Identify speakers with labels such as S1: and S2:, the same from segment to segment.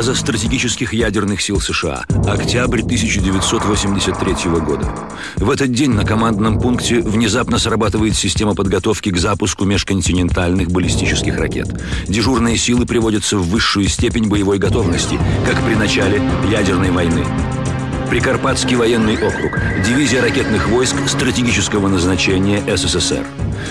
S1: база стратегических ядерных сил США. Октябрь 1983 года. В этот день на командном пункте внезапно срабатывает система подготовки к запуску межконтинентальных баллистических ракет. Дежурные силы приводятся в высшую степень боевой готовности, как при начале ядерной войны. Прикарпатский военный округ, дивизия ракетных войск стратегического назначения СССР.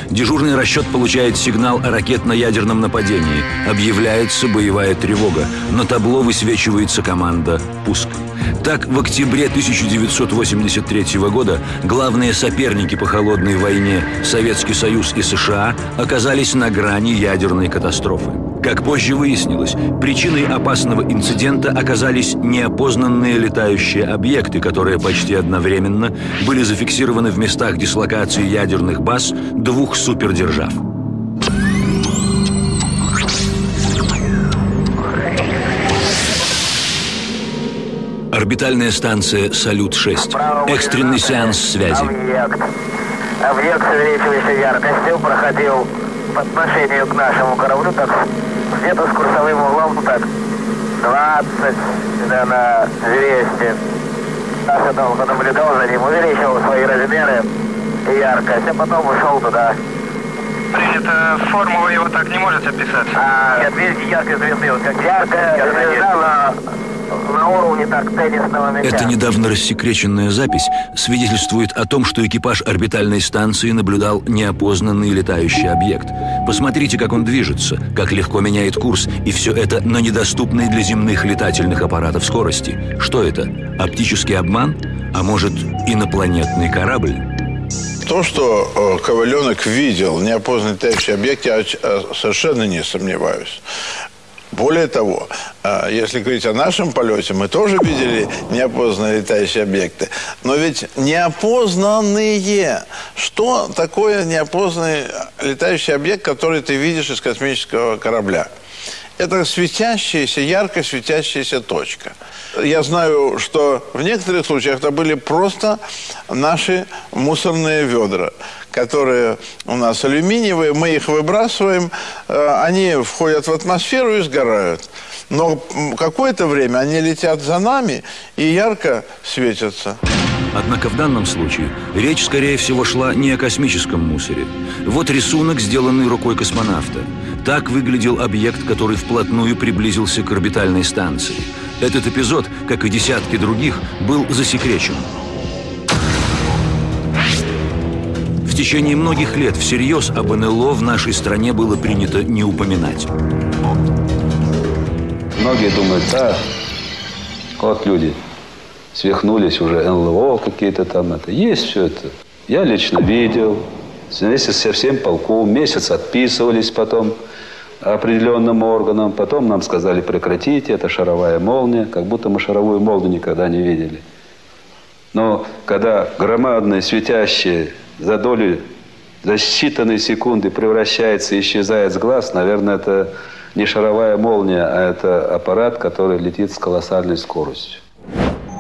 S1: Дежурный расчет получает сигнал о ракетно-ядерном нападении. Объявляется боевая тревога. На табло высвечивается команда «Пуск». Так, в октябре 1983 года главные соперники по холодной войне Советский Союз и США оказались на грани ядерной катастрофы. Как позже выяснилось, причиной опасного инцидента оказались неопознанные летающие объекты, которые почти одновременно были зафиксированы в местах дислокации ядерных баз двух супердержав. Орбитальная станция «Салют-6». Экстренный сеанс связи.
S2: Объект. Объект с увеличивающей яркостью проходил по отношению к нашему кораблю так где-то с курсовым углом ну так 20 да, на 200. Наша долго наблюдал за ним, увеличивал свои размеры и яркость, а потом ушел туда.
S3: Принято. Форму вы его так не можете описать?
S2: А, нет, видите, яркая звезды, вот как яркая звезда на на уровне так теннисного мяча.
S1: Эта недавно рассекреченная запись свидетельствует о том, что экипаж орбитальной станции наблюдал неопознанный летающий объект. Посмотрите, как он движется, как легко меняет курс, и все это на недоступной для земных летательных аппаратов скорости. Что это? Оптический обман? А может, инопланетный корабль?
S4: То, что э, Коваленок видел неопознанный летающий объект, я э, совершенно не сомневаюсь. Более того, а, если говорить о нашем полете, мы тоже видели неопознанные летающие объекты. Но ведь неопознанные. Что такое неопознанный летающий объект, который ты видишь из космического корабля? Это светящаяся, ярко светящаяся точка. Я знаю, что в некоторых случаях это были просто наши мусорные ведра которые у нас алюминиевые, мы их выбрасываем, э, они входят в атмосферу и сгорают. Но какое-то время они летят за нами и ярко светятся.
S1: Однако в данном случае речь, скорее всего, шла не о космическом мусоре. Вот рисунок, сделанный рукой космонавта. Так выглядел объект, который вплотную приблизился к орбитальной станции. Этот эпизод, как и десятки других, был засекречен. Течение многих лет всерьез об НЛО в нашей стране было принято не упоминать.
S5: Многие думают, да, вот люди свихнулись уже, НЛО какие-то там, это есть все это. Я лично видел, вместе со всем полком, месяц отписывались потом определенным органам, потом нам сказали прекратите, это шаровая молния, как будто мы шаровую молнию никогда не видели. Но когда громадные светящие за долю, за считанные секунды превращается и исчезает с глаз, наверное, это не шаровая молния, а это аппарат, который летит с колоссальной скоростью.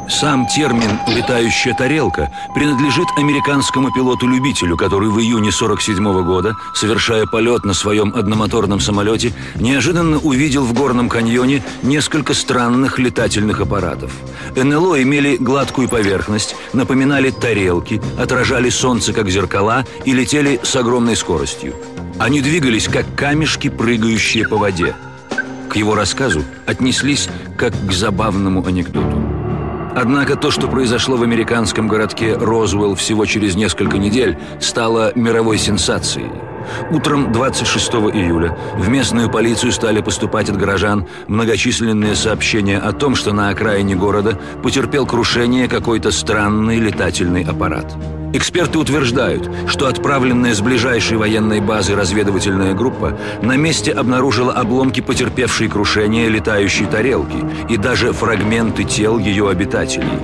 S1: Сам термин «летающая тарелка» принадлежит американскому пилоту-любителю, который в июне 47 -го года, совершая полет на своем одномоторном самолете, неожиданно увидел в горном каньоне несколько странных летательных аппаратов. НЛО имели гладкую поверхность, напоминали тарелки, отражали солнце как зеркала и летели с огромной скоростью. Они двигались как камешки, прыгающие по воде. К его рассказу отнеслись как к забавному анекдоту. Однако то, что произошло в американском городке Розвелл всего через несколько недель, стало мировой сенсацией. Утром 26 июля в местную полицию стали поступать от горожан многочисленные сообщения о том, что на окраине города потерпел крушение какой-то странный летательный аппарат. Эксперты утверждают, что отправленная с ближайшей военной базы разведывательная группа на месте обнаружила обломки потерпевшей крушение летающей тарелки и даже фрагменты тел ее обитателей.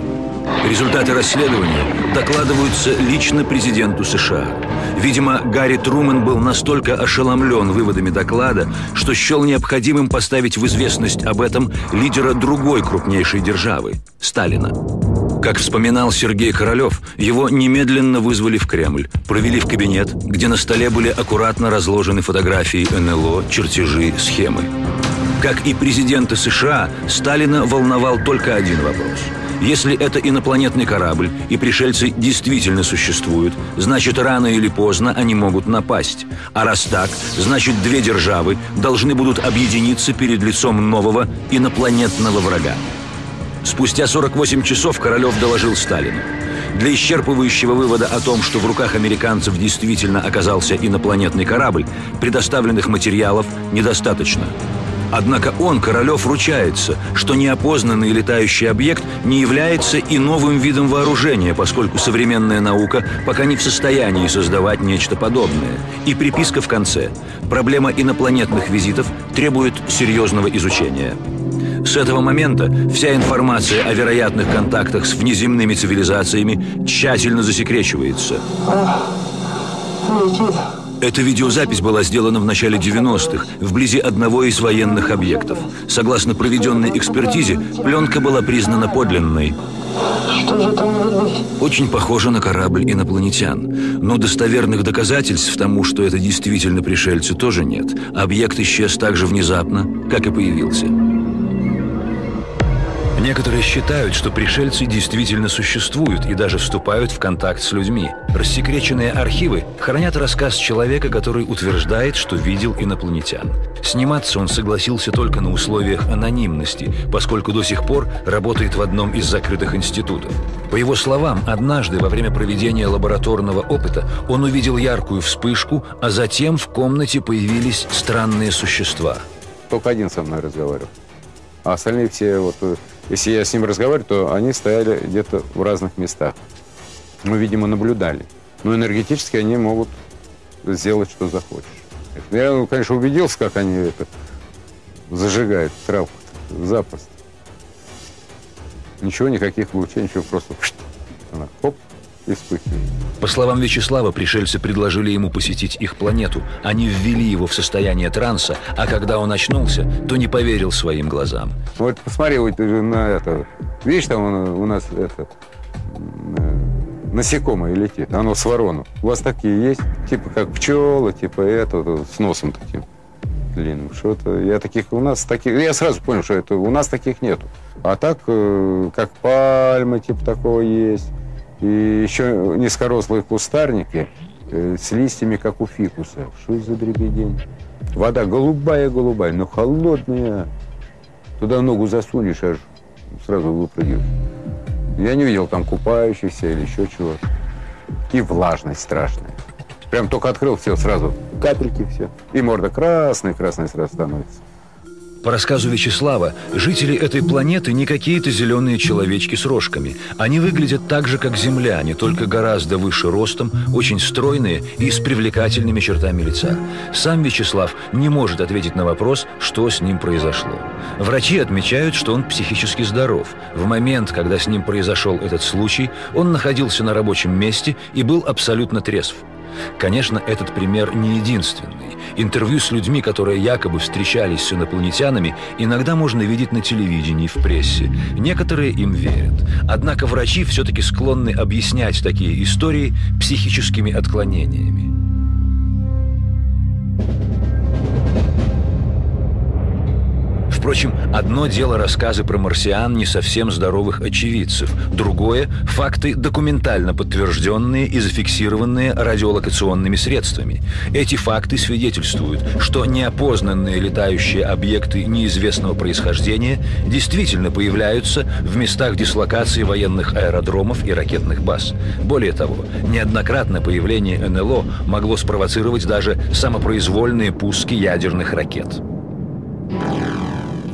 S1: Результаты расследования докладываются лично президенту США. Видимо, Гарри Трумэн был настолько ошеломлен выводами доклада, что счел необходимым поставить в известность об этом лидера другой крупнейшей державы – Сталина. Как вспоминал Сергей Королев, его немедленно вызвали в Кремль, провели в кабинет, где на столе были аккуратно разложены фотографии НЛО, чертежи, схемы. Как и президента США, Сталина волновал только один вопрос. Если это инопланетный корабль и пришельцы действительно существуют, значит рано или поздно они могут напасть. А раз так, значит две державы должны будут объединиться перед лицом нового инопланетного врага. Спустя 48 часов Королев доложил Сталину. Для исчерпывающего вывода о том, что в руках американцев действительно оказался инопланетный корабль, предоставленных материалов недостаточно. Однако он, Королев, ручается, что неопознанный летающий объект не является и новым видом вооружения, поскольку современная наука пока не в состоянии создавать нечто подобное. И приписка в конце. Проблема инопланетных визитов требует серьезного изучения. С этого момента вся информация о вероятных контактах с внеземными цивилизациями тщательно засекречивается. Эта видеозапись была сделана в начале 90-х, вблизи одного из военных объектов. Согласно проведенной экспертизе, пленка была признана подлинной. Что же там? Очень похоже на корабль инопланетян. Но достоверных доказательств тому, что это действительно пришельцы, тоже нет. Объект исчез так же внезапно, как и появился. Некоторые считают, что пришельцы действительно существуют и даже вступают в контакт с людьми. Рассекреченные архивы хранят рассказ человека, который утверждает, что видел инопланетян. Сниматься он согласился только на условиях анонимности, поскольку до сих пор работает в одном из закрытых институтов. По его словам, однажды во время проведения лабораторного опыта он увидел яркую вспышку, а затем в комнате появились странные существа.
S6: Только один со мной разговаривал. А остальные все вот если я с ним разговариваю, то они стояли где-то в разных местах. Мы, видимо, наблюдали. Но энергетически они могут сделать, что захочешь. Я, ну, конечно, убедился, как они это зажигают травку запросто. Ничего, никаких лучей, ничего, просто она хоп, и вспыхивает.
S1: По словам Вячеслава, пришельцы предложили ему посетить их планету. Они ввели его в состояние транса, а когда он очнулся, то не поверил своим глазам.
S6: Вот посмотри вот на это. Видишь, там у нас это насекомое летит, оно с ворону. У вас такие есть? Типа как пчелы, типа это, с носом таким длинным. Что-то я таких у нас таких. Я сразу понял, что это у нас таких нету. А так, э, как пальмы, типа такого есть. И еще низкорослые кустарники э, с листьями, как у фикуса. Что за дребедень? Вода голубая-голубая, но холодная. Туда ногу засунешь, аж сразу выпрыгиваешь. Я не видел там купающихся или еще чего-то. И влажность страшная. Прям только открыл, все, сразу капельки все. И морда красная-красная сразу становится.
S1: По рассказу Вячеслава, жители этой планеты не какие-то зеленые человечки с рожками. Они выглядят так же, как земляне, только гораздо выше ростом, очень стройные и с привлекательными чертами лица. Сам Вячеслав не может ответить на вопрос, что с ним произошло. Врачи отмечают, что он психически здоров. В момент, когда с ним произошел этот случай, он находился на рабочем месте и был абсолютно трезв. Конечно, этот пример не единственный. Интервью с людьми, которые якобы встречались с инопланетянами, иногда можно видеть на телевидении, в прессе. Некоторые им верят. Однако врачи все-таки склонны объяснять такие истории психическими отклонениями. Впрочем, одно дело рассказы про марсиан не совсем здоровых очевидцев, другое – факты, документально подтвержденные и зафиксированные радиолокационными средствами. Эти факты свидетельствуют, что неопознанные летающие объекты неизвестного происхождения действительно появляются в местах дислокации военных аэродромов и ракетных баз. Более того, неоднократно появление НЛО могло спровоцировать даже самопроизвольные пуски ядерных ракет.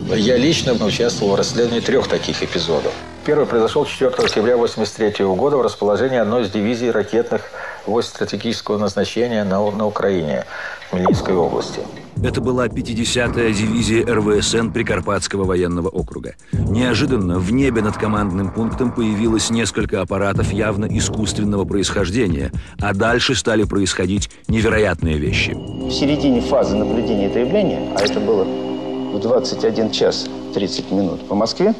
S7: Я лично участвовал в расследовании трех таких эпизодов. Первый произошел 4 октября 1983 года в расположении одной из дивизий ракетных войск стратегического назначения на, на Украине, в Хмельницкой области.
S1: Это была 50-я дивизия РВСН Прикарпатского военного округа. Неожиданно в небе над командным пунктом появилось несколько аппаратов явно искусственного происхождения, а дальше стали происходить невероятные вещи.
S8: В середине фазы наблюдения этого явления, а это было в 21 час 30 минут по Москве,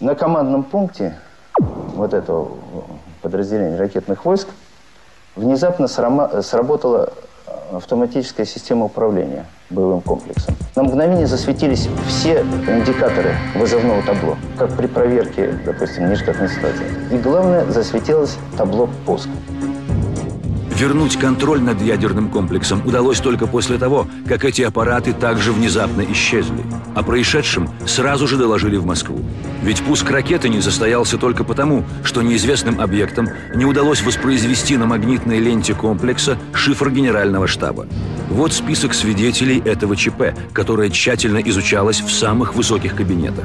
S8: на командном пункте вот этого подразделения ракетных войск внезапно сработала автоматическая система управления боевым комплексом. На мгновение засветились все индикаторы вызовного табло, как при проверке, допустим, нештатной ситуации. И главное, засветилось табло пуска.
S1: Вернуть контроль над ядерным комплексом удалось только после того, как эти аппараты также внезапно исчезли. О происшедшем сразу же доложили в Москву. Ведь пуск ракеты не состоялся только потому, что неизвестным объектам не удалось воспроизвести на магнитной ленте комплекса шифр генерального штаба. Вот список свидетелей этого ЧП, которое тщательно изучалось в самых высоких кабинетах.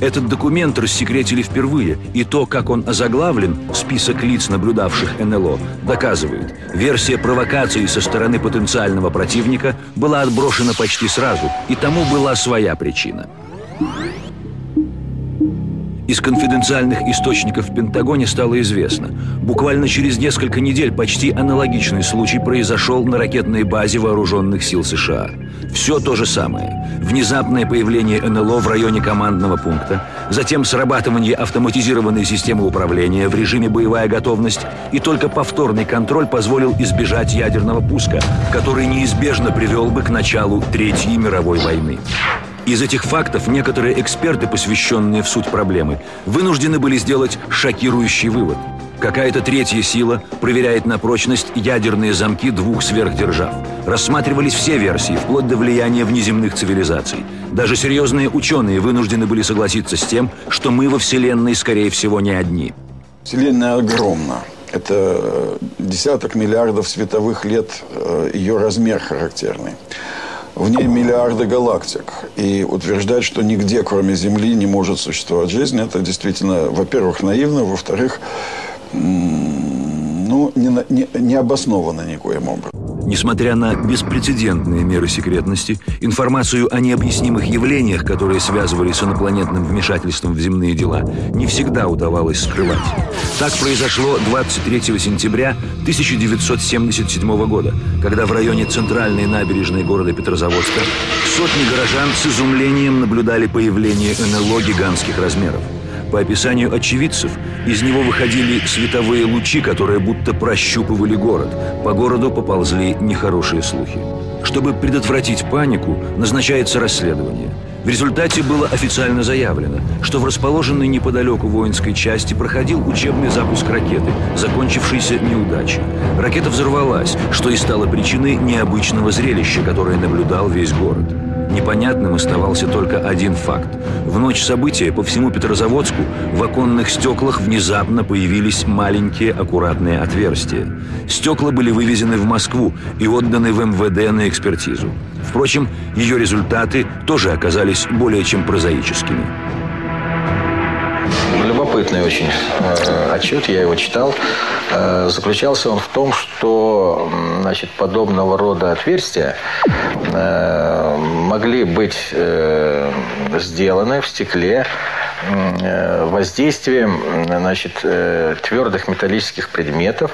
S1: Этот документ рассекретили впервые, и то, как он озаглавлен, список лиц, наблюдавших НЛО, доказывает, версия провокации со стороны потенциального противника была отброшена почти сразу, и тому была своя причина. Из конфиденциальных источников в Пентагоне стало известно. Буквально через несколько недель почти аналогичный случай произошел на ракетной базе вооруженных сил США. Все то же самое. Внезапное появление НЛО в районе командного пункта, затем срабатывание автоматизированной системы управления в режиме боевая готовность, и только повторный контроль позволил избежать ядерного пуска, который неизбежно привел бы к началу Третьей мировой войны. Из этих фактов некоторые эксперты, посвященные в суть проблемы, вынуждены были сделать шокирующий вывод. Какая-то третья сила проверяет на прочность ядерные замки двух сверхдержав. Рассматривались все версии, вплоть до влияния внеземных цивилизаций. Даже серьезные ученые вынуждены были согласиться с тем, что мы во Вселенной, скорее всего, не одни.
S9: Вселенная огромна. Это десяток миллиардов световых лет э, ее размер характерный. В ней миллиарды галактик. И утверждать, что нигде, кроме Земли, не может существовать жизнь, это действительно, во-первых, наивно, во-вторых, ну, не, не, не обосновано никоим образом.
S1: Несмотря на беспрецедентные меры секретности, информацию о необъяснимых явлениях, которые связывались с инопланетным вмешательством в земные дела, не всегда удавалось скрывать. Так произошло 23 сентября 1977 года, когда в районе центральной набережной города Петрозаводска сотни горожан с изумлением наблюдали появление НЛО гигантских размеров. По описанию очевидцев, из него выходили световые лучи, которые будто прощупывали город. По городу поползли нехорошие слухи. Чтобы предотвратить панику, назначается расследование. В результате было официально заявлено, что в расположенной неподалеку воинской части проходил учебный запуск ракеты, закончившийся неудачей. Ракета взорвалась, что и стало причиной необычного зрелища, которое наблюдал весь город. Непонятным оставался только один факт. В ночь события по всему Петрозаводску в оконных стеклах внезапно появились маленькие аккуратные отверстия. Стекла были вывезены в Москву и отданы в МВД на экспертизу. Впрочем, ее результаты тоже оказались более чем прозаическими
S7: любопытный очень э, отчет, я его читал. Э, заключался он в том, что значит, подобного рода отверстия э, могли быть сделаны в стекле воздействием значит, э, твердых металлических предметов,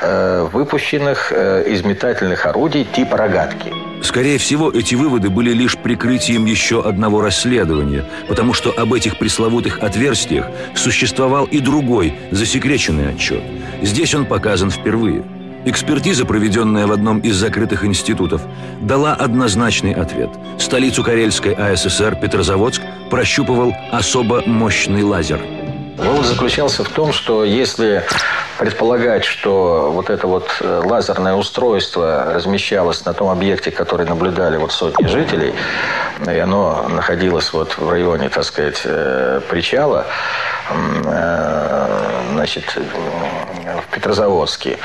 S7: э, выпущенных э, из метательных орудий типа рогатки.
S1: Скорее всего, эти выводы были лишь прикрытием еще одного расследования, потому что об этих пресловутых отверстиях существовал и другой, засекреченный отчет. Здесь он показан впервые. Экспертиза, проведенная в одном из закрытых институтов, дала однозначный ответ. Столицу Карельской АССР Петрозаводск прощупывал особо мощный лазер.
S7: Вывод заключался в том, что если предполагать, что вот это вот э, лазерное устройство размещалось на том объекте, который наблюдали вот сотни жителей, и оно находилось вот в районе, так сказать, э, причала, э, значит, в Петрозаводске,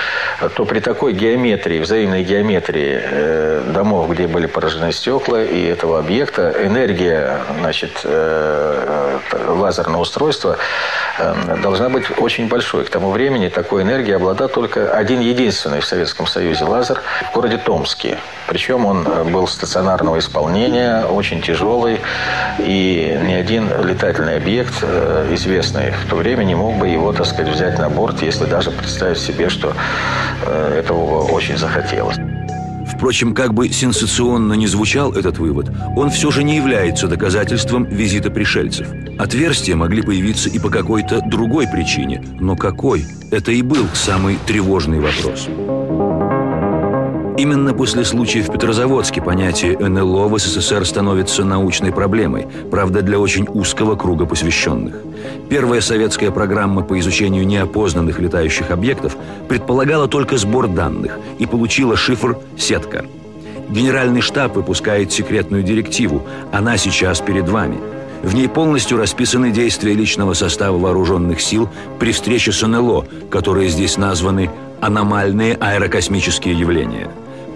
S7: то при такой геометрии, взаимной геометрии домов, где были поражены стекла и этого объекта, энергия, значит, лазерного устройства должна быть очень большой. К тому времени так такой энергией обладал только один единственный в Советском Союзе лазер в городе Томске. Причем он э, был стационарного исполнения, очень тяжелый, и ни один летательный объект, э, известный в то время, не мог бы его, так сказать, взять на борт, если даже представить себе, что э, этого очень захотелось.
S1: Впрочем, как бы сенсационно не звучал этот вывод, он все же не является доказательством визита пришельцев. Отверстия могли появиться и по какой-то другой причине, но какой? Это и был самый тревожный вопрос. Именно после случая в Петрозаводске понятие НЛО в СССР становится научной проблемой, правда, для очень узкого круга посвященных. Первая советская программа по изучению неопознанных летающих объектов предполагала только сбор данных и получила шифр «Сетка». Генеральный штаб выпускает секретную директиву. Она сейчас перед вами. В ней полностью расписаны действия личного состава вооруженных сил при встрече с НЛО, которые здесь названы «аномальные аэрокосмические явления».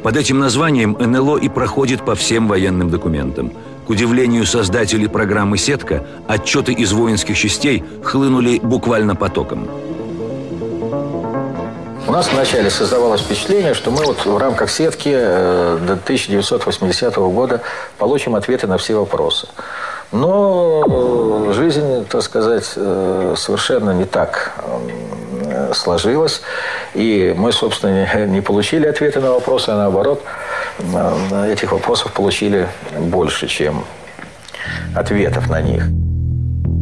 S1: Под этим названием НЛО и проходит по всем военным документам. К удивлению создателей программы «Сетка», отчеты из воинских частей хлынули буквально потоком.
S7: У нас вначале создавалось впечатление, что мы вот в рамках сетки э, до 1980 года получим ответы на все вопросы. Но э, жизнь, так сказать, э, совершенно не так сложилась. И мы, собственно, не получили ответы на вопросы, а наоборот, этих вопросов получили больше, чем ответов на них.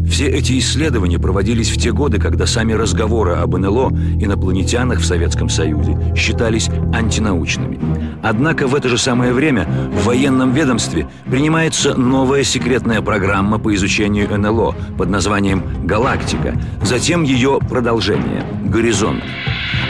S1: Все эти исследования проводились в те годы, когда сами разговоры об НЛО, инопланетянах в Советском Союзе, считались антинаучными. Однако в это же самое время в военном ведомстве принимается новая секретная программа по изучению НЛО под названием «Галактика», затем ее продолжение «Горизонт».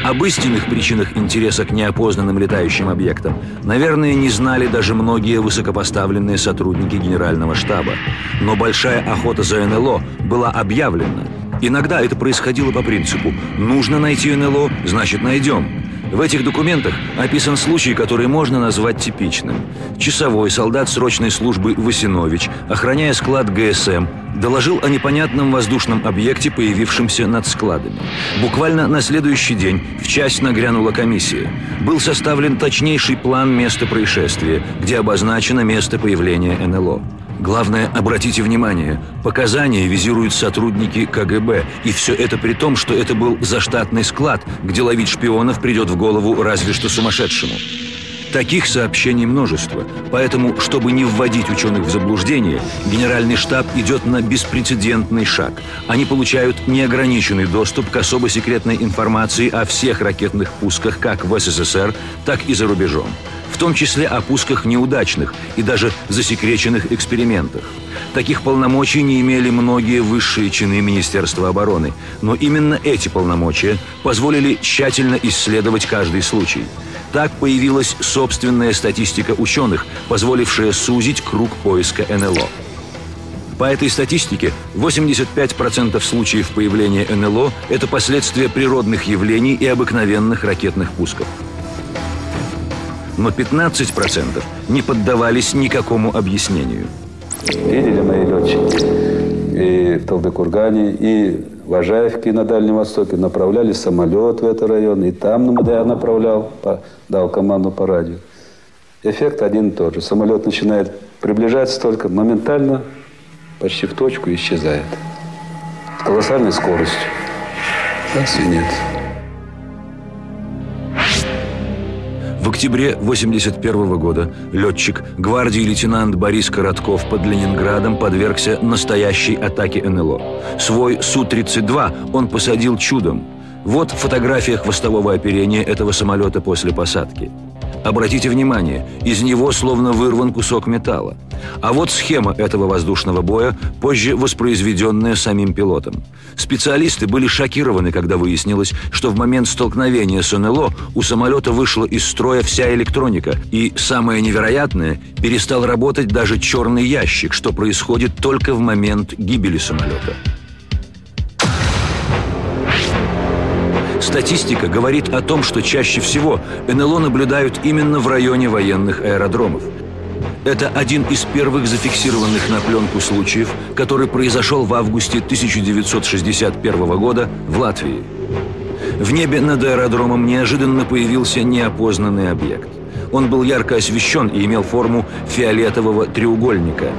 S1: Об истинных причинах интереса к неопознанным летающим объектам, наверное, не знали даже многие высокопоставленные сотрудники Генерального штаба. Но большая охота за НЛО была объявлена. Иногда это происходило по принципу «нужно найти НЛО, значит найдем». В этих документах описан случай, который можно назвать типичным. Часовой солдат срочной службы Васинович, охраняя склад ГСМ, доложил о непонятном воздушном объекте, появившемся над складами. Буквально на следующий день в часть нагрянула комиссия. Был составлен точнейший план места происшествия, где обозначено место появления НЛО. Главное, обратите внимание, показания визируют сотрудники КГБ, и все это при том, что это был заштатный склад, где ловить шпионов придет в голову разве что сумасшедшему. Таких сообщений множество, поэтому, чтобы не вводить ученых в заблуждение, Генеральный штаб идет на беспрецедентный шаг. Они получают неограниченный доступ к особо секретной информации о всех ракетных пусках как в СССР, так и за рубежом в том числе о пусках неудачных и даже засекреченных экспериментах. Таких полномочий не имели многие высшие чины Министерства обороны, но именно эти полномочия позволили тщательно исследовать каждый случай. Так появилась собственная статистика ученых, позволившая сузить круг поиска НЛО. По этой статистике 85% случаев появления НЛО – это последствия природных явлений и обыкновенных ракетных пусков но 15% не поддавались никакому объяснению.
S5: Видели мои летчики и в Талдыкургане, и в Ажаевке на Дальнем Востоке направляли самолет в этот район, и там я направлял, дал команду по радио. Эффект один и тот же. Самолет начинает приближаться только моментально, почти в точку исчезает. С колоссальной скоростью. Так свинец.
S1: В октябре 1981 года летчик гвардии лейтенант Борис Коротков под Ленинградом подвергся настоящей атаке НЛО. Свой Су-32 он посадил чудом. Вот фотография хвостового оперения этого самолета после посадки. Обратите внимание, из него словно вырван кусок металла. А вот схема этого воздушного боя, позже воспроизведенная самим пилотом. Специалисты были шокированы, когда выяснилось, что в момент столкновения с НЛО у самолета вышла из строя вся электроника. И, самое невероятное, перестал работать даже черный ящик, что происходит только в момент гибели самолета. Статистика говорит о том, что чаще всего НЛО наблюдают именно в районе военных аэродромов. Это один из первых зафиксированных на пленку случаев, который произошел в августе 1961 года в Латвии. В небе над аэродромом неожиданно появился неопознанный объект. Он был ярко освещен и имел форму фиолетового треугольника.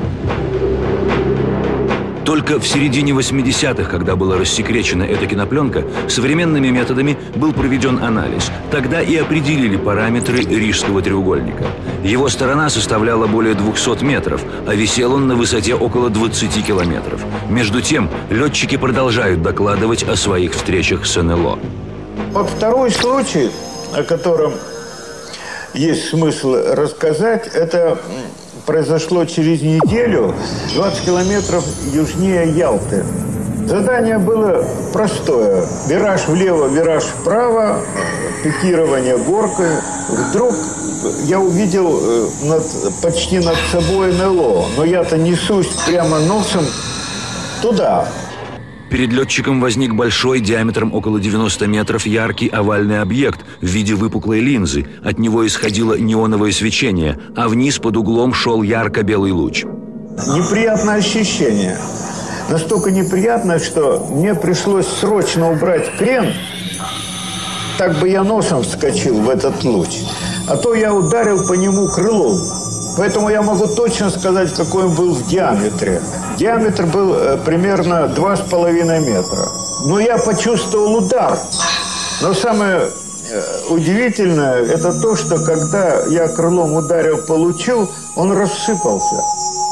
S1: Только в середине 80-х, когда была рассекречена эта кинопленка, современными методами был проведен анализ. Тогда и определили параметры Рижского треугольника. Его сторона составляла более 200 метров, а висел он на высоте около 20 километров. Между тем, летчики продолжают докладывать о своих встречах с НЛО.
S10: Вот второй случай, о котором есть смысл рассказать. Это произошло через неделю, 20 километров южнее Ялты. Задание было простое. Вираж влево, вираж вправо, пикирование горкой. Вдруг я увидел э, над, почти над собой НЛО, но я-то несусь прямо носом туда.
S1: Перед летчиком возник большой, диаметром около 90 метров, яркий овальный объект в виде выпуклой линзы. От него исходило неоновое свечение, а вниз под углом шел ярко-белый луч.
S10: Неприятное ощущение. Настолько неприятное, что мне пришлось срочно убрать крен, так бы я носом вскочил в этот луч. А то я ударил по нему крылом. Поэтому я могу точно сказать, какой он был в диаметре. Диаметр был э, примерно 2,5 метра. Но я почувствовал удар. Но самое э, удивительное, это то, что когда я крылом ударил по лучу, он рассыпался.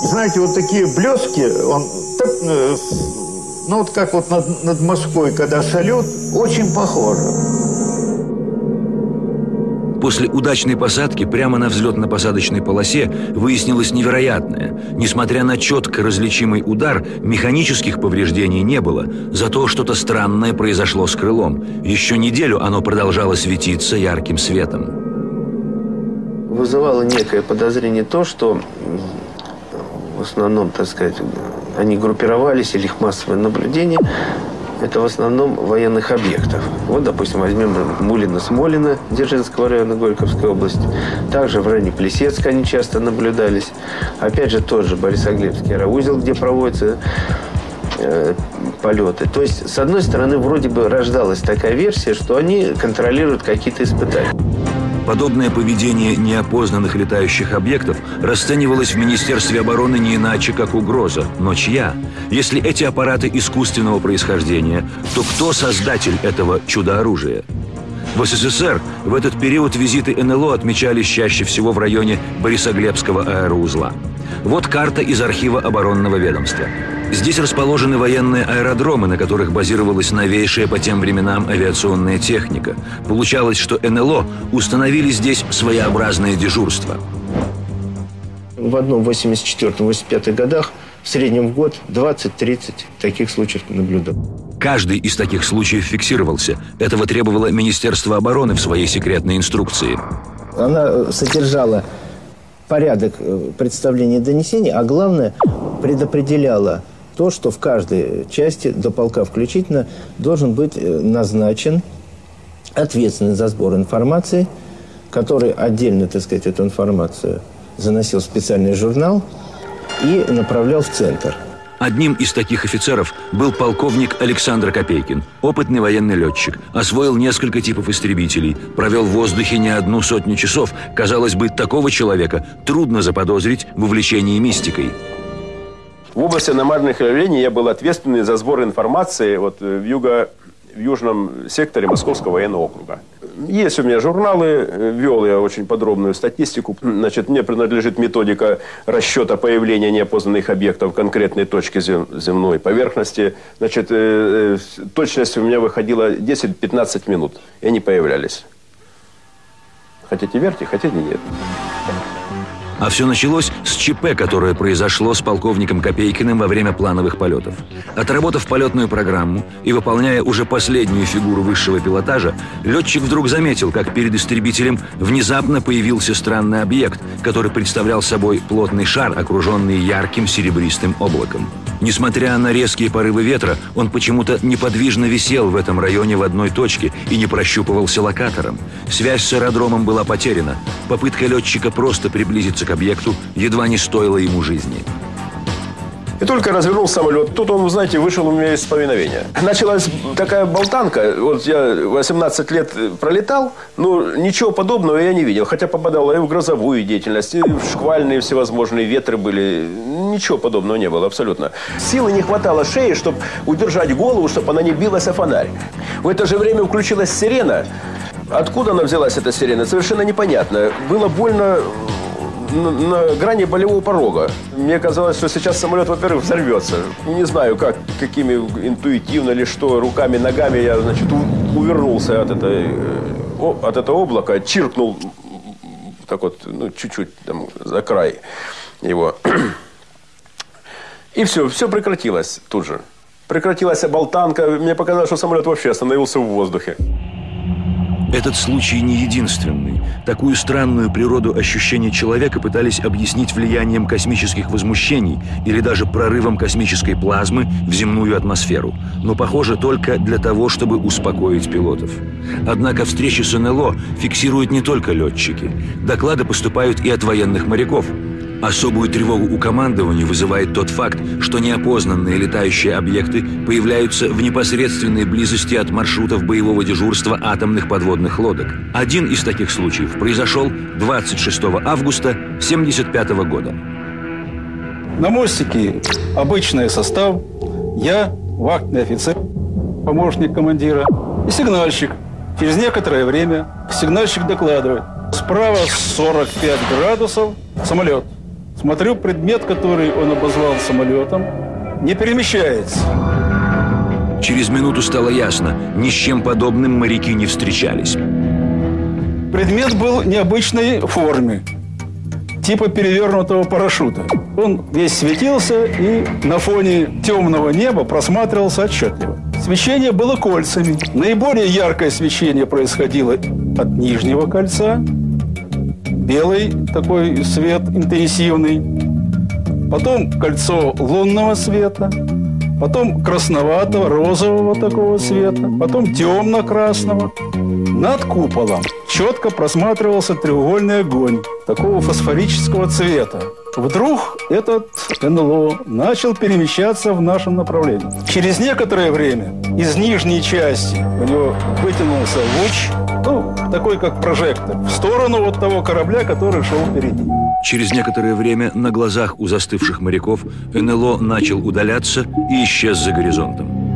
S10: Знаете, вот такие блески, он так, э, ну вот как вот над, над Москвой, когда салют, очень похоже.
S1: После удачной посадки прямо на взлетно-посадочной полосе выяснилось невероятное. Несмотря на четко различимый удар, механических повреждений не было. Зато что-то странное произошло с крылом. Еще неделю оно продолжало светиться ярким светом.
S8: Вызывало некое подозрение то, что в основном, так сказать, они группировались или их массовое наблюдение это в основном военных объектов. Вот, допустим, возьмем Мулино-Смолино, Дзержинского района Горьковской области. Также в районе Плесецка они часто наблюдались. Опять же, тот же Борисоглебский аэроузел, где проводятся э, полеты. То есть, с одной стороны, вроде бы рождалась такая версия, что они контролируют какие-то испытания.
S1: Подобное поведение неопознанных летающих объектов расценивалось в Министерстве обороны не иначе, как угроза. Но чья? Если эти аппараты искусственного происхождения, то кто создатель этого чудо-оружия? В СССР в этот период визиты НЛО отмечались чаще всего в районе Борисоглебского аэроузла. Вот карта из архива оборонного ведомства. Здесь расположены военные аэродромы, на которых базировалась новейшая по тем временам авиационная техника. Получалось, что НЛО установили здесь своеобразное дежурство.
S8: В одном 84-85 годах в среднем в год 20-30 таких случаев наблюдал.
S1: Каждый из таких случаев фиксировался. Этого требовало Министерство обороны в своей секретной инструкции.
S8: Она содержала порядок э, представления донесений, а главное предопределяла то, что в каждой части, до полка включительно, должен быть э, назначен ответственный за сбор информации, который отдельно, так сказать, эту информацию заносил в специальный журнал и направлял в центр.
S1: Одним из таких офицеров был полковник Александр Копейкин, опытный военный летчик, освоил несколько типов истребителей, провел в воздухе не одну сотню часов. Казалось бы, такого человека трудно заподозрить в увлечении мистикой.
S11: В области аномальных явлений я был ответственный за сбор информации вот, э, в, юго, в южном секторе Московского военного округа. Есть у меня журналы, э, вел я очень подробную статистику. Значит, мне принадлежит методика расчета появления неопознанных объектов в конкретной точке земной поверхности. Значит, э, точность у меня выходила 10-15 минут, и они появлялись. Хотите верьте, хотите нет.
S1: А все началось с ЧП, которое произошло с полковником Копейкиным во время плановых полетов. Отработав полетную программу и выполняя уже последнюю фигуру высшего пилотажа, летчик вдруг заметил, как перед истребителем внезапно появился странный объект, который представлял собой плотный шар, окруженный ярким серебристым облаком. Несмотря на резкие порывы ветра, он почему-то неподвижно висел в этом районе в одной точке и не прощупывался локатором. Связь с аэродромом была потеряна. Попытка летчика просто приблизиться к объекту едва не стоила ему жизни.
S11: И только развернул самолет, тут он, знаете, вышел у меня из повиновения. Началась такая болтанка. Вот я 18 лет пролетал, но ничего подобного я не видел. Хотя попадал и в грозовую деятельность, и в шквальные всевозможные ветры были. Ничего подобного не было абсолютно. Силы не хватало шеи, чтобы удержать голову, чтобы она не билась о фонарь. В это же время включилась сирена. Откуда она взялась, эта сирена, совершенно непонятно. Было больно на, на грани болевого порога. Мне казалось, что сейчас самолет, во-первых, взорвется. Не знаю, как, какими интуитивно или что, руками, ногами я, значит, увернулся от, этой, от этого облака, чиркнул так вот, ну, чуть-чуть там за край его. И все, все прекратилось тут же. Прекратилась болтанка. Мне показалось, что самолет вообще остановился в воздухе.
S1: Этот случай не единственный. Такую странную природу ощущения человека пытались объяснить влиянием космических возмущений или даже прорывом космической плазмы в земную атмосферу. Но, похоже, только для того, чтобы успокоить пилотов. Однако встречи с НЛО фиксируют не только летчики. Доклады поступают и от военных моряков – Особую тревогу у командования вызывает тот факт, что неопознанные летающие объекты появляются в непосредственной близости от маршрутов боевого дежурства атомных подводных лодок. Один из таких случаев произошел 26 августа 1975 года.
S12: На мостике обычный состав, я, вахтный офицер, помощник командира и сигнальщик. Через некоторое время сигнальщик докладывает. Справа 45 градусов самолет. Смотрю, предмет, который он обозвал самолетом, не перемещается.
S1: Через минуту стало ясно, ни с чем подобным моряки не встречались.
S12: Предмет был необычной формы, типа перевернутого парашюта. Он весь светился и на фоне темного неба просматривался отчетливо. Свечение было кольцами. Наиболее яркое свечение происходило от нижнего кольца, белый такой свет интенсивный, потом кольцо лунного света, потом красноватого, розового такого света, потом темно-красного. Над куполом четко просматривался треугольный огонь такого фосфорического цвета. Вдруг этот НЛО начал перемещаться в нашем направлении. Через некоторое время из нижней части у него вытянулся луч, ну, такой как прожектор, в сторону вот того корабля, который шел впереди.
S1: Через некоторое время на глазах у застывших моряков НЛО начал удаляться и исчез за горизонтом.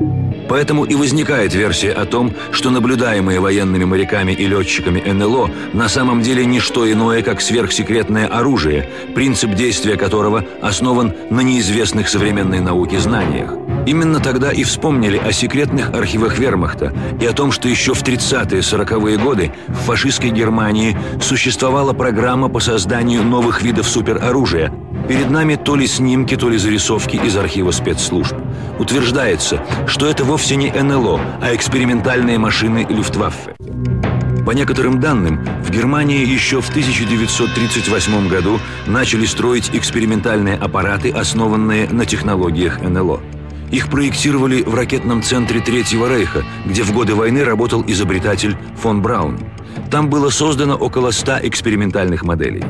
S1: Поэтому и возникает версия о том, что наблюдаемые военными моряками и летчиками НЛО на самом деле не что иное, как сверхсекретное оружие, принцип действия которого основан на неизвестных современной науке знаниях. Именно тогда и вспомнили о секретных архивах вермахта и о том, что еще в 30-40-е годы в фашистской Германии существовала программа по созданию новых видов супероружия. Перед нами то ли снимки, то ли зарисовки из архива спецслужб. Утверждается, что это вовсе не НЛО, а экспериментальные машины Люфтваффе. По некоторым данным, в Германии еще в 1938 году начали строить экспериментальные аппараты, основанные на технологиях НЛО. Их проектировали в ракетном центре Третьего Рейха, где в годы войны работал изобретатель фон Браун. Там было создано около 100 экспериментальных моделей.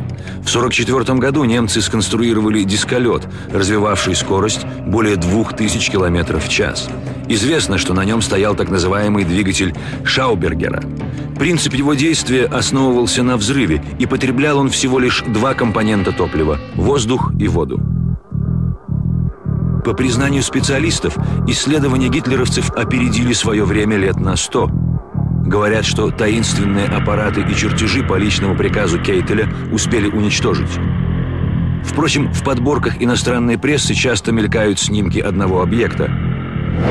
S1: В 1944 году немцы сконструировали дисколет, развивавший скорость более 2000 км в час. Известно, что на нем стоял так называемый двигатель Шаубергера. Принцип его действия основывался на взрыве, и потреблял он всего лишь два компонента топлива – воздух и воду. По признанию специалистов, исследования гитлеровцев опередили свое время лет на сто. Говорят, что таинственные аппараты и чертежи по личному приказу Кейтеля успели уничтожить. Впрочем, в подборках иностранной прессы часто мелькают снимки одного объекта.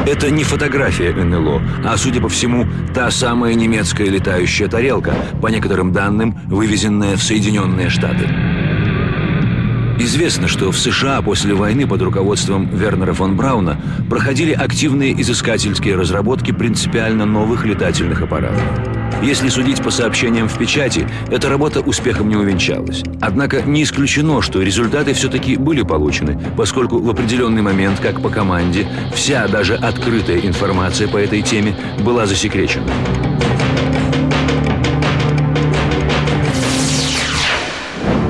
S1: Это не фотография НЛО, а, судя по всему, та самая немецкая летающая тарелка, по некоторым данным, вывезенная в Соединенные Штаты. Известно, что в США после войны под руководством Вернера фон Брауна проходили активные изыскательские разработки принципиально новых летательных аппаратов. Если судить по сообщениям в печати, эта работа успехом не увенчалась. Однако не исключено, что результаты все-таки были получены, поскольку в определенный момент, как по команде, вся даже открытая информация по этой теме была засекречена.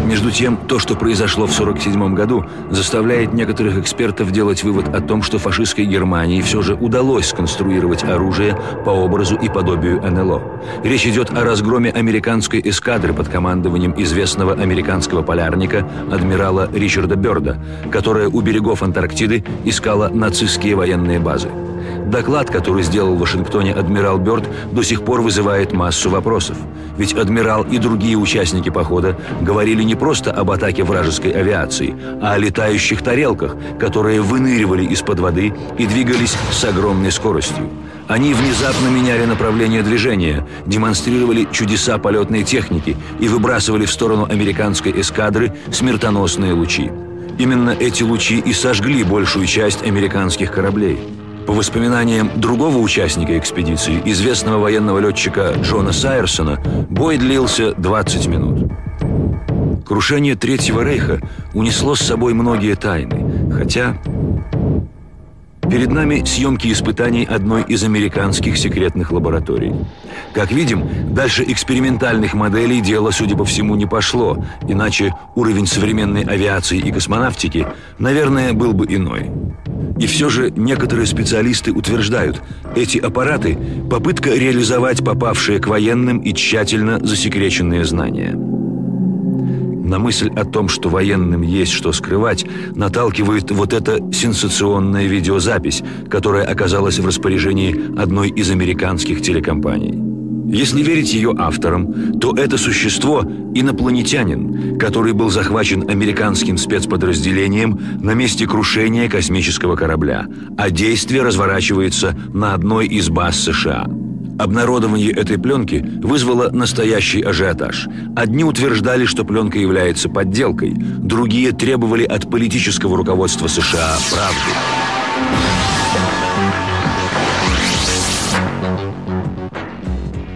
S1: Между тем, то, что произошло в 1947 году, заставляет некоторых экспертов делать вывод о том, что фашистской Германии все же удалось сконструировать оружие по образу и подобию НЛО. Речь идет о разгроме американской эскадры под командованием известного американского полярника адмирала Ричарда Бёрда, которая у берегов Антарктиды искала нацистские военные базы. Доклад, который сделал в Вашингтоне адмирал Бёрд, до сих пор вызывает массу вопросов. Ведь адмирал и другие участники похода говорили не просто об атаке вражеской авиации, а о летающих тарелках, которые выныривали из-под воды и двигались с огромной скоростью. Они внезапно меняли направление движения, демонстрировали чудеса полетной техники и выбрасывали в сторону американской эскадры смертоносные лучи. Именно эти лучи и сожгли большую часть американских кораблей. По воспоминаниям другого участника экспедиции, известного военного летчика Джона Сайерсона, бой длился 20 минут. Крушение Третьего Рейха унесло с собой многие тайны, хотя Перед нами съемки испытаний одной из американских секретных лабораторий. Как видим, дальше экспериментальных моделей дело, судя по всему, не пошло, иначе уровень современной авиации и космонавтики, наверное, был бы иной. И все же некоторые специалисты утверждают, эти аппараты – попытка реализовать попавшие к военным и тщательно засекреченные знания – на мысль о том, что военным есть что скрывать, наталкивает вот эта сенсационная видеозапись, которая оказалась в распоряжении одной из американских телекомпаний. Если верить ее авторам, то это существо – инопланетянин, который был захвачен американским спецподразделением на месте крушения космического корабля, а действие разворачивается на одной из баз США – Обнародование этой пленки вызвало настоящий ажиотаж. Одни утверждали, что пленка является подделкой, другие требовали от политического руководства США правды.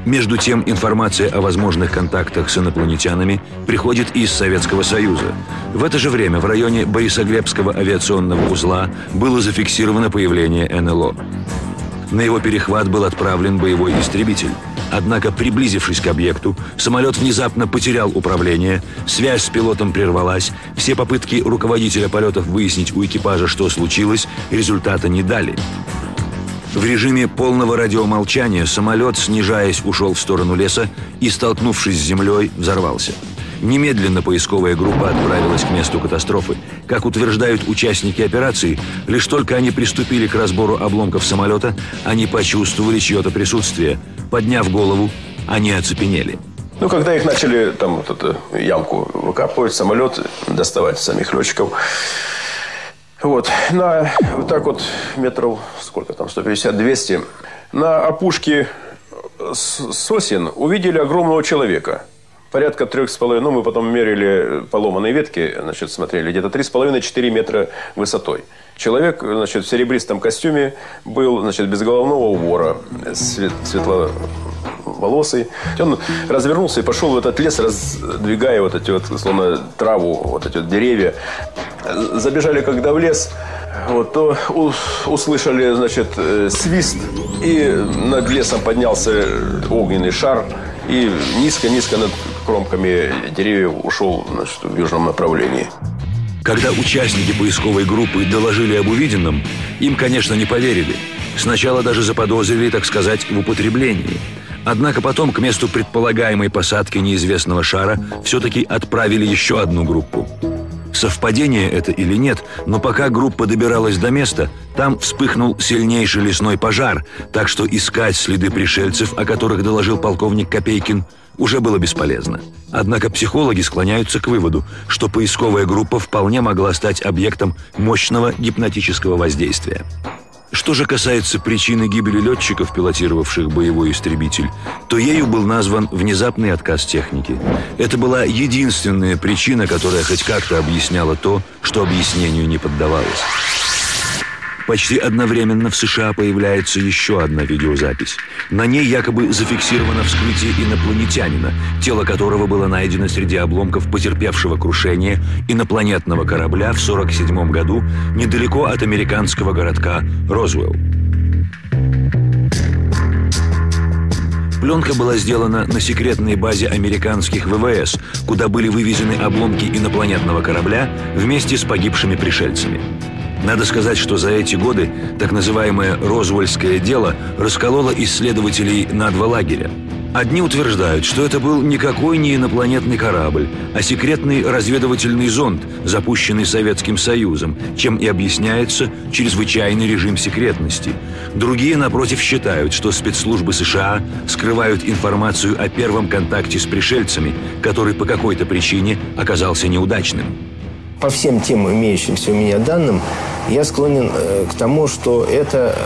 S1: Между тем, информация о возможных контактах с инопланетянами приходит из Советского Союза. В это же время в районе Борисоглебского авиационного узла было зафиксировано появление НЛО. На его перехват был отправлен боевой истребитель. Однако, приблизившись к объекту, самолет внезапно потерял управление, связь с пилотом прервалась, все попытки руководителя полетов выяснить у экипажа, что случилось, результата не дали. В режиме полного радиомолчания самолет, снижаясь, ушел в сторону леса и, столкнувшись с землей, взорвался. Немедленно поисковая группа отправилась к месту катастрофы. Как утверждают участники операции, лишь только они приступили к разбору обломков самолета, они почувствовали чье-то присутствие. Подняв голову, они оцепенели.
S11: Ну, когда их начали там вот эту ямку выкапывать, самолет, доставать самих летчиков, вот, на вот так вот метров, сколько там, 150-200, на опушке сосен увидели огромного человека – порядка трех с половиной, ну, мы потом мерили поломанные ветки, значит, смотрели, где-то три с половиной-четыре метра высотой. Человек, значит, в серебристом костюме был, значит, без головного убора, свет, светловолосый. Он развернулся и пошел в этот лес, раздвигая вот эти вот, словно траву, вот эти вот деревья. Забежали, когда в лес, вот, то услышали, значит, э, свист, и над лесом поднялся огненный шар, и низко-низко над кромками деревьев ушел значит, в южном направлении.
S1: Когда участники поисковой группы доложили об увиденном, им, конечно, не поверили. Сначала даже заподозрили, так сказать, в употреблении. Однако потом к месту предполагаемой посадки неизвестного шара все-таки отправили еще одну группу. Совпадение это или нет, но пока группа добиралась до места, там вспыхнул сильнейший лесной пожар, так что искать следы пришельцев, о которых доложил полковник Копейкин, уже было бесполезно. Однако психологи склоняются к выводу, что поисковая группа вполне могла стать объектом мощного гипнотического воздействия. Что же касается причины гибели летчиков, пилотировавших боевой истребитель, то ею был назван внезапный отказ техники. Это была единственная причина, которая хоть как-то объясняла то, что объяснению не поддавалось. Почти одновременно в США появляется еще одна видеозапись. На ней якобы зафиксировано вскрытие инопланетянина, тело которого было найдено среди обломков потерпевшего крушение инопланетного корабля в 1947 году недалеко от американского городка Розвелл. Пленка была сделана на секретной базе американских ВВС, куда были вывезены обломки инопланетного корабля вместе с погибшими пришельцами. Надо сказать, что за эти годы так называемое «Розвольское дело» раскололо исследователей на два лагеря. Одни утверждают, что это был никакой не инопланетный корабль, а секретный разведывательный зонд, запущенный Советским Союзом, чем и объясняется чрезвычайный режим секретности. Другие, напротив, считают, что спецслужбы США скрывают информацию о первом контакте с пришельцами, который по какой-то причине оказался неудачным.
S13: По всем тем имеющимся у меня данным, я склонен э, к тому, что это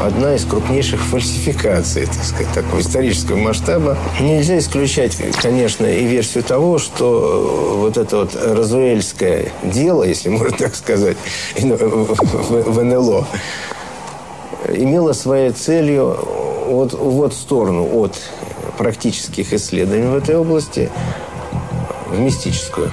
S13: одна из крупнейших фальсификаций, так сказать, такого исторического масштаба. Нельзя исключать, конечно, и версию того, что вот это вот розуэльское дело, если можно так сказать, в НЛО, имело своей целью вот, вот сторону от практических исследований в этой области в мистическую.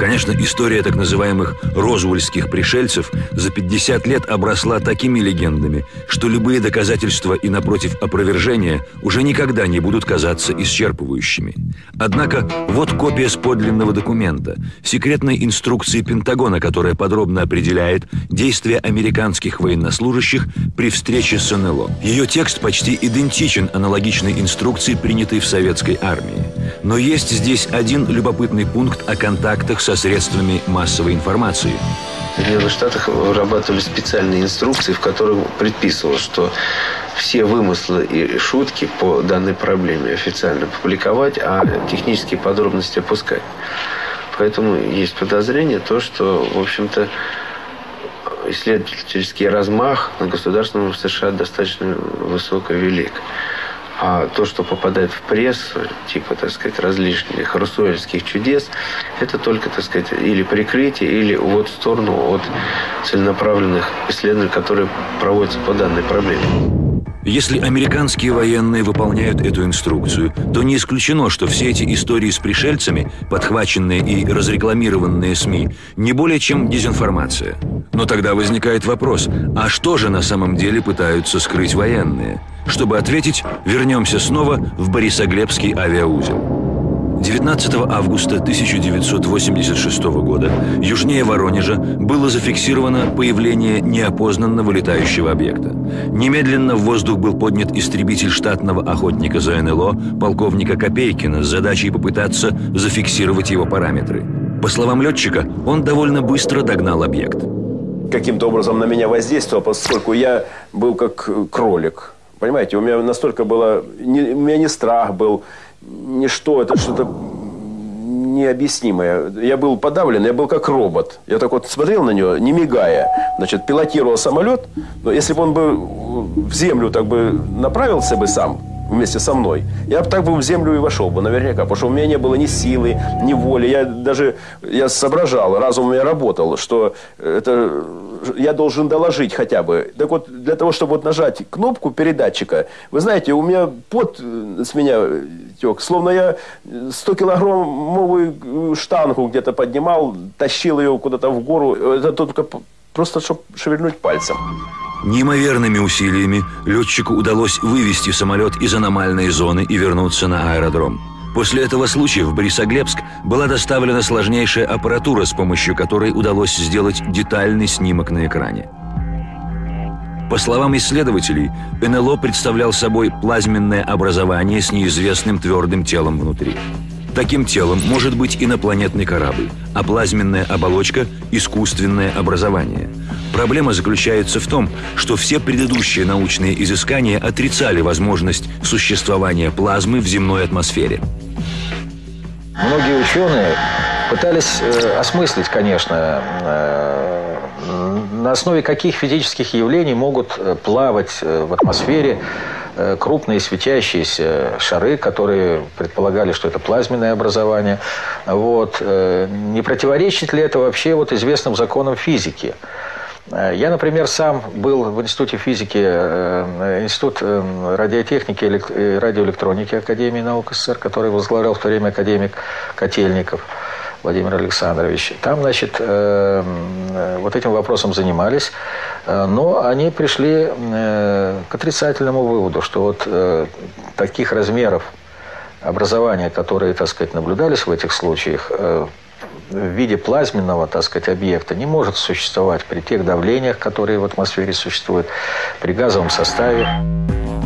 S1: Конечно, история так называемых розвульских пришельцев за 50 лет обросла такими легендами, что любые доказательства и, напротив, опровержения уже никогда не будут казаться исчерпывающими. Однако, вот копия с подлинного документа, секретной инструкции Пентагона, которая подробно определяет действия американских военнослужащих при встрече с НЛО. Ее текст почти идентичен аналогичной инструкции, принятой в советской армии. Но есть здесь один любопытный пункт о контактах со средствами массовой информации.
S14: В Соединенных Штатах вырабатывали специальные инструкции, в которых предписывалось, что все вымыслы и шутки по данной проблеме официально публиковать, а технические подробности опускать. Поэтому есть подозрение, то, что, в общем-то, исследовательский размах на государственном в США достаточно высоко велик. А то, что попадает в прессу, типа, так сказать, различных русуэльских чудес, это только, так сказать, или прикрытие, или вот в сторону от целенаправленных исследований, которые проводятся по данной проблеме.
S1: Если американские военные выполняют эту инструкцию, то не исключено, что все эти истории с пришельцами, подхваченные и разрекламированные СМИ, не более чем дезинформация. Но тогда возникает вопрос, а что же на самом деле пытаются скрыть военные? Чтобы ответить, вернемся снова в Борисоглебский авиаузел. 19 августа 1986 года южнее Воронежа было зафиксировано появление неопознанного летающего объекта. Немедленно в воздух был поднят истребитель штатного охотника за НЛО полковника Копейкина с задачей попытаться зафиксировать его параметры. По словам летчика, он довольно быстро догнал объект.
S11: Каким-то образом на меня воздействовал, поскольку я был как кролик. Понимаете, у меня настолько было... Не, у меня не страх был, ничто, это что-то необъяснимое. Я был подавлен, я был как робот. Я так вот смотрел на него, не мигая. Значит, пилотировал самолет. Но если бы он бы в землю так бы направился бы сам, вместе со мной, я бы так бы в землю и вошел бы наверняка, потому что у меня не было ни силы, ни воли. Я даже я соображал, разум у меня работал, что это я должен доложить хотя бы. Так вот, для того, чтобы вот нажать кнопку передатчика, вы знаете, у меня пот с меня тек, словно я 100-килограммовую штангу где-то поднимал, тащил ее куда-то в гору. Это только просто, чтобы шевельнуть пальцем.
S1: Неимоверными усилиями летчику удалось вывести самолет из аномальной зоны и вернуться на аэродром. После этого случая в Борисоглебск была доставлена сложнейшая аппаратура, с помощью которой удалось сделать детальный снимок на экране. По словам исследователей, НЛО представлял собой плазменное образование с неизвестным твердым телом внутри. Таким телом может быть инопланетный корабль, а плазменная оболочка – искусственное образование. Проблема заключается в том, что все предыдущие научные изыскания отрицали возможность существования плазмы в земной атмосфере.
S7: Многие ученые пытались э, осмыслить, конечно, э, на основе каких физических явлений могут э, плавать э, в атмосфере крупные светящиеся шары, которые предполагали, что это плазменное образование. Вот. Э, не противоречит ли это вообще вот известным законам физики? Э, я, например, сам был в Институте физики, Институт радиотехники и радиоэлектроники Академии наук СССР, который возглавлял в то время академик Котельников. Владимир Александрович. Там, значит, э, э, вот этим вопросом занимались, э, но они пришли к отрицательному выводу, что вот таких размеров образования, которые, так сказать, наблюдались в этих случаях, в виде плазменного, так сказать, объекта не может существовать при тех давлениях, которые в атмосфере существуют, при газовом составе.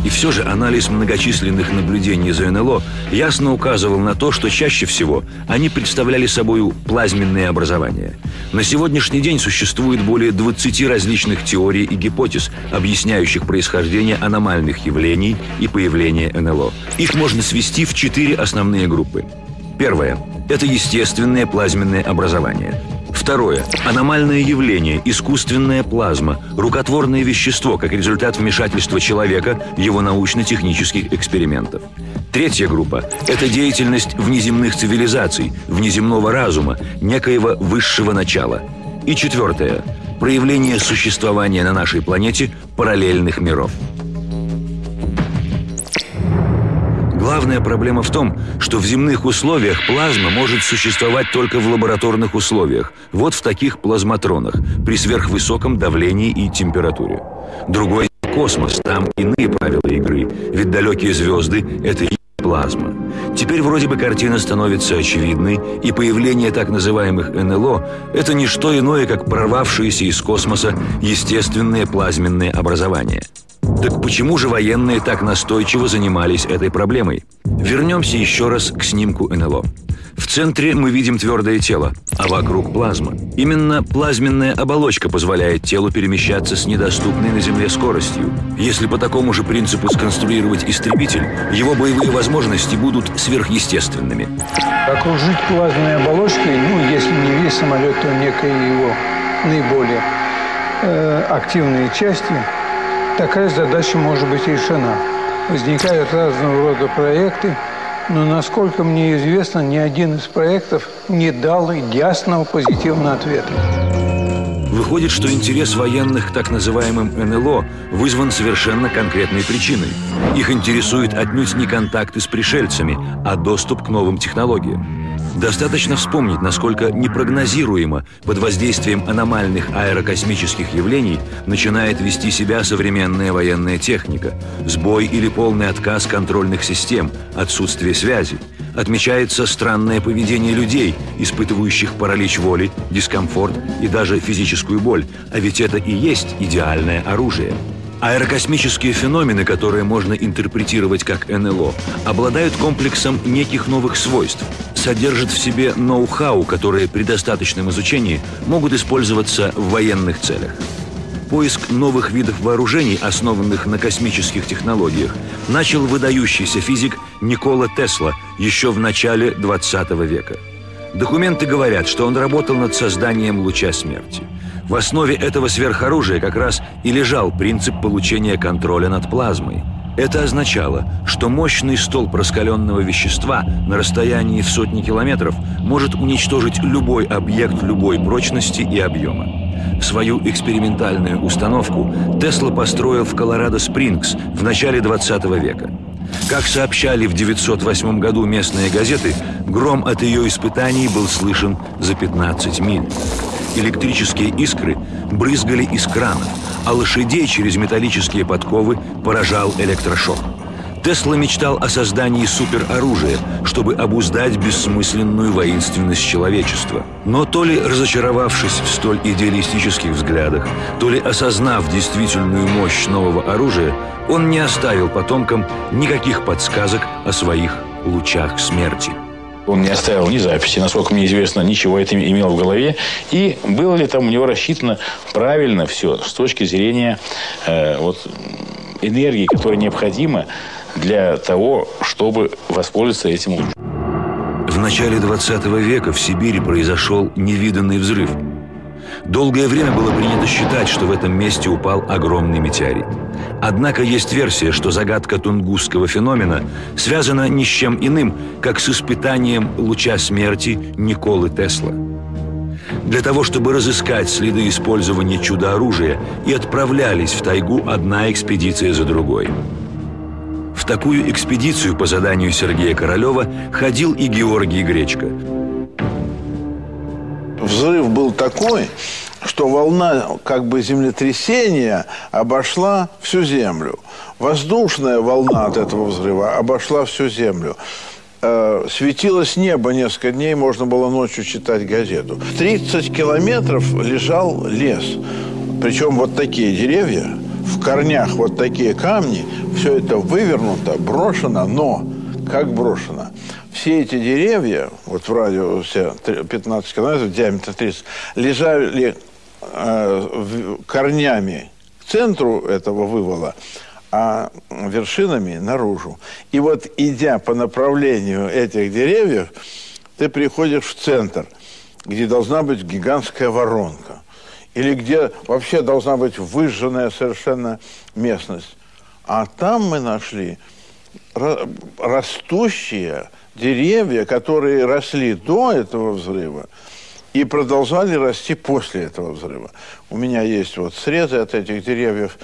S1: И все же анализ многочисленных наблюдений за НЛО ясно указывал на то, что чаще всего они представляли собой плазменные образования. На сегодняшний день существует более 20 различных теорий и гипотез, объясняющих происхождение аномальных явлений и появление НЛО. Их можно свести в четыре основные группы. Первое – это естественное плазменное образование – Второе. Аномальное явление, искусственная плазма, рукотворное вещество как результат вмешательства человека его научно-технических экспериментов. Третья группа – это деятельность внеземных цивилизаций, внеземного разума, некоего высшего начала. И четвертое – проявление существования на нашей планете параллельных миров. Главная проблема в том, что в земных условиях плазма может существовать только в лабораторных условиях, вот в таких плазматронах, при сверхвысоком давлении и температуре. Другой космос, там иные правила игры, ведь далекие звезды – это и плазма. Теперь вроде бы картина становится очевидной, и появление так называемых НЛО – это не что иное, как прорвавшиеся из космоса естественные плазменные образования – так почему же военные так настойчиво занимались этой проблемой? Вернемся еще раз к снимку НЛО. В центре мы видим твердое тело, а вокруг плазма. Именно плазменная оболочка позволяет телу перемещаться с недоступной на Земле скоростью. Если по такому же принципу сконструировать истребитель, его боевые возможности будут сверхъестественными.
S15: Окружить плазменной оболочкой, ну, если не весь самолет, то некие его наиболее э, активные части – такая задача может быть решена. Возникают разного рода проекты, но, насколько мне известно, ни один из проектов не дал ясного позитивного ответа.
S1: Выходит, что интерес военных к так называемым НЛО вызван совершенно конкретной причиной. Их интересует отнюдь не контакты с пришельцами, а доступ к новым технологиям. Достаточно вспомнить, насколько непрогнозируемо под воздействием аномальных аэрокосмических явлений начинает вести себя современная военная техника. Сбой или полный отказ контрольных систем, отсутствие связи. Отмечается странное поведение людей, испытывающих паралич воли, дискомфорт и даже физическую боль. А ведь это и есть идеальное оружие. Аэрокосмические феномены, которые можно интерпретировать как НЛО, обладают комплексом неких новых свойств, содержат в себе ноу-хау, которые при достаточном изучении могут использоваться в военных целях. Поиск новых видов вооружений, основанных на космических технологиях, начал выдающийся физик Никола Тесла еще в начале 20 века. Документы говорят, что он работал над созданием луча смерти – в основе этого сверхоружия как раз и лежал принцип получения контроля над плазмой. Это означало, что мощный столб раскаленного вещества на расстоянии в сотни километров может уничтожить любой объект любой прочности и объема. Свою экспериментальную установку Тесла построил в Колорадо-Спрингс в начале 20 века. Как сообщали в 908 году местные газеты, гром от ее испытаний был слышен за 15 миль. Электрические искры брызгали из кранов, а лошадей через металлические подковы поражал электрошок. Тесла мечтал о создании супероружия, чтобы обуздать бессмысленную воинственность человечества. Но то ли разочаровавшись в столь идеалистических взглядах, то ли осознав действительную мощь нового оружия, он не оставил потомкам никаких подсказок о своих лучах смерти.
S16: Он не оставил ни записи, насколько мне известно, ничего это имел в голове. И было ли там у него рассчитано правильно все с точки зрения э, вот, энергии, которая необходима для того, чтобы воспользоваться этим лучом.
S1: В начале 20 века в Сибири произошел невиданный взрыв – Долгое время было принято считать, что в этом месте упал огромный метеорит. Однако есть версия, что загадка тунгусского феномена связана ни с чем иным, как с испытанием луча смерти Николы Тесла. Для того, чтобы разыскать следы использования чудо-оружия, и отправлялись в тайгу одна экспедиция за другой. В такую экспедицию по заданию Сергея Королева ходил и Георгий Гречко –
S4: взрыв был такой, что волна как бы землетрясения обошла всю Землю. Воздушная волна от этого взрыва обошла всю Землю. Э, светилось небо несколько дней, можно было ночью читать газету. 30 километров лежал лес. Причем вот такие деревья, в корнях вот такие камни, все это вывернуто, брошено, но как брошено? Все эти деревья, вот в радиусе 15 километров, диаметр 30, лежали э, корнями к центру этого вывала, а вершинами наружу. И вот идя по направлению этих деревьев, ты приходишь в центр, где должна быть гигантская воронка. Или где вообще должна быть выжженная совершенно местность. А там мы нашли растущие деревья, которые росли до этого взрыва и продолжали расти после этого взрыва. У меня есть вот срезы от этих деревьев.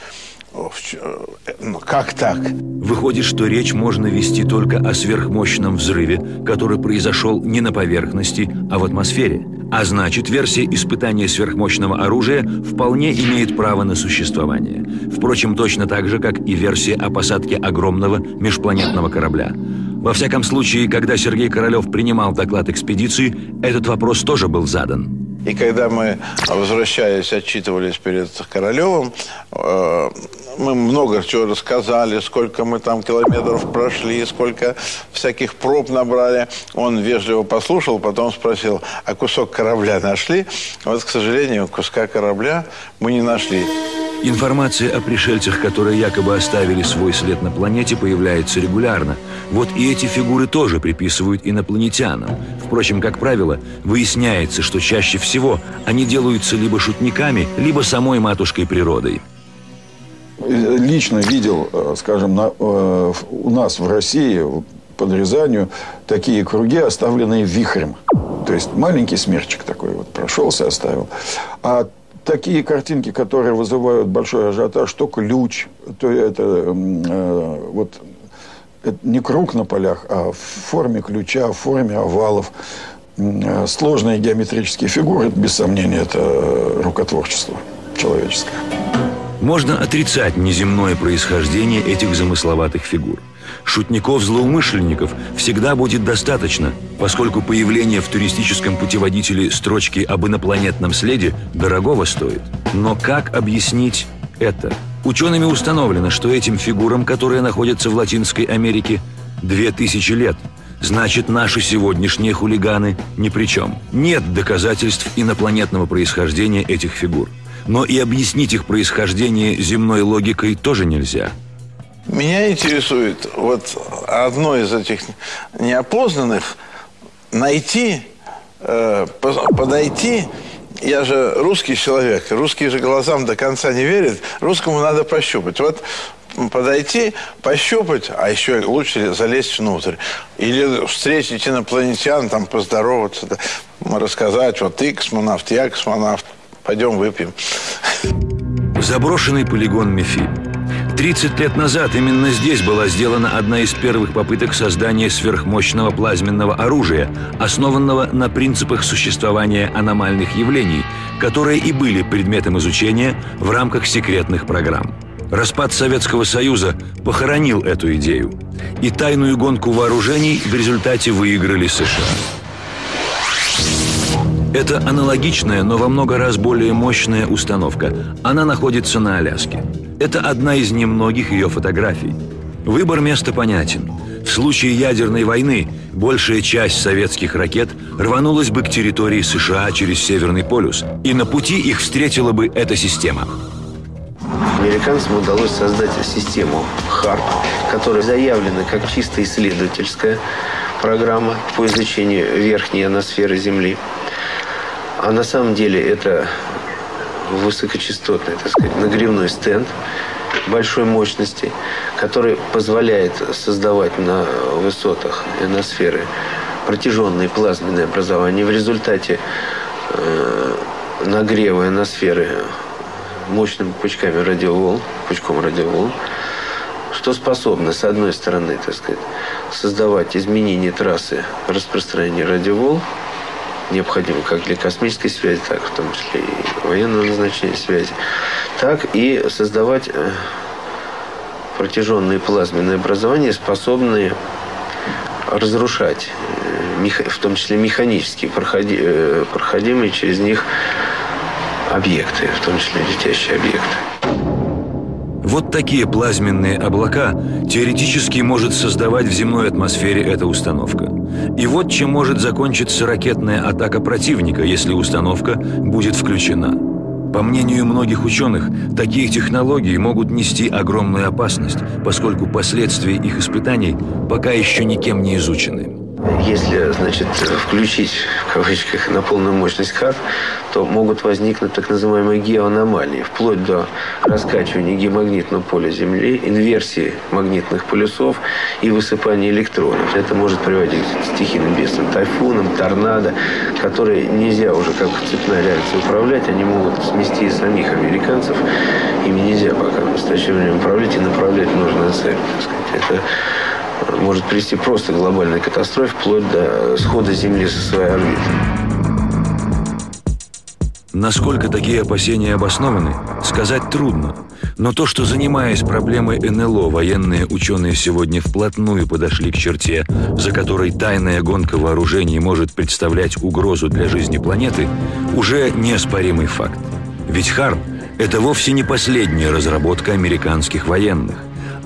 S4: Ну, как так?
S1: Выходит, что речь можно вести только о сверхмощном взрыве, который произошел не на поверхности, а в атмосфере. А значит, версия испытания сверхмощного оружия вполне имеет право на существование. Впрочем, точно так же, как и версия о посадке огромного межпланетного корабля. Во всяком случае, когда Сергей Королев принимал доклад экспедиции, этот вопрос тоже был задан.
S4: И когда мы, возвращаясь, отчитывались перед Королевым, э, мы много чего рассказали, сколько мы там километров прошли, сколько всяких проб набрали. Он вежливо послушал, потом спросил, а кусок корабля нашли? Вот, к сожалению, куска корабля мы не нашли.
S1: Информация о пришельцах, которые якобы оставили свой след на планете, появляется регулярно. Вот и эти фигуры тоже приписывают инопланетянам. Впрочем, как правило, выясняется, что чаще всего они делаются либо шутниками, либо самой матушкой природой.
S9: Лично видел, э, скажем, на, э, у нас в России под Рязанью такие круги, оставленные вихрем. То есть маленький смерчик такой вот прошелся, оставил. А такие картинки, которые вызывают большой ажиотаж, то ключ, то это э, вот это не круг на полях, а в форме ключа, в форме овалов. Э, сложные геометрические фигуры, без сомнения, это рукотворчество человеческое.
S1: Можно отрицать неземное происхождение этих замысловатых фигур. Шутников-злоумышленников всегда будет достаточно, поскольку появление в туристическом путеводителе строчки об инопланетном следе дорогого стоит. Но как объяснить это? Учеными установлено, что этим фигурам, которые находятся в Латинской Америке, две тысячи лет. Значит, наши сегодняшние хулиганы ни при чем. Нет доказательств инопланетного происхождения этих фигур. Но и объяснить их происхождение земной логикой тоже нельзя.
S4: Меня интересует вот одно из этих неопознанных найти, э, подойти. Я же русский человек, русские же глазам до конца не верят. Русскому надо пощупать. Вот подойти, пощупать, а еще лучше залезть внутрь. Или встретить инопланетян, там поздороваться, да, рассказать, вот ты космонавт, я космонавт, пойдем выпьем.
S1: Заброшенный полигон Мефи. 30 лет назад именно здесь была сделана одна из первых попыток создания сверхмощного плазменного оружия, основанного на принципах существования аномальных явлений, которые и были предметом изучения в рамках секретных программ. Распад Советского Союза похоронил эту идею, и тайную гонку вооружений в результате выиграли США. Это аналогичная, но во много раз более мощная установка. Она находится на Аляске. Это одна из немногих ее фотографий. Выбор места понятен. В случае ядерной войны большая часть советских ракет рванулась бы к территории США через Северный полюс, и на пути их встретила бы эта система.
S14: Американцам удалось создать систему ХАРП, которая заявлена как чисто исследовательская программа по изучению верхней аносферы Земли – а на самом деле это высокочастотный, так сказать, нагревной стенд большой мощности, который позволяет создавать на высотах ионосферы протяженные плазменные образования. В результате э, нагрева ионосферы мощными пучками радиоволн, пучком радиоволн, что способно, с одной стороны, так сказать, создавать изменения трассы распространения радиоволн, необходимы как для космической связи, так в том числе и военного назначения связи, так и создавать э, протяженные плазменные образования, способные разрушать, э, в том числе механически э, проходимые через них объекты, в том числе летящие объекты.
S1: Вот такие плазменные облака теоретически может создавать в земной атмосфере эта установка. И вот чем может закончиться ракетная атака противника, если установка будет включена. По мнению многих ученых, такие технологии могут нести огромную опасность, поскольку последствия их испытаний пока еще никем не изучены.
S14: Если, значит, включить, в кавычках, на полную мощность ХАРП, то могут возникнуть так называемые геоаномалии, вплоть до раскачивания геомагнитного поля Земли, инверсии магнитных полюсов и высыпания электронов. Это может приводить к стихийным бедствиям, тайфунам, торнадо, которые нельзя уже как цепная реакция управлять, они могут смести и самих американцев. Ими нельзя пока в настоящее время управлять и направлять нужную цель. Так сказать. Это может привести просто к глобальной катастрофе, вплоть до схода Земли со своей орбиты.
S1: Насколько такие опасения обоснованы, сказать трудно. Но то, что занимаясь проблемой НЛО, военные ученые сегодня вплотную подошли к черте, за которой тайная гонка вооружений может представлять угрозу для жизни планеты, уже неоспоримый факт. Ведь ХАРП – это вовсе не последняя разработка американских военных.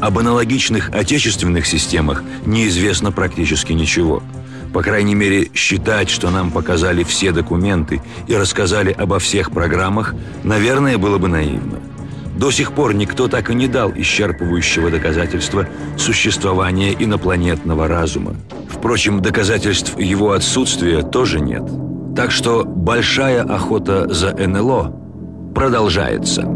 S1: Об аналогичных отечественных системах неизвестно практически ничего. По крайней мере, считать, что нам показали все документы и рассказали обо всех программах, наверное, было бы наивно. До сих пор никто так и не дал исчерпывающего доказательства существования инопланетного разума. Впрочем, доказательств его отсутствия тоже нет. Так что большая охота за НЛО продолжается.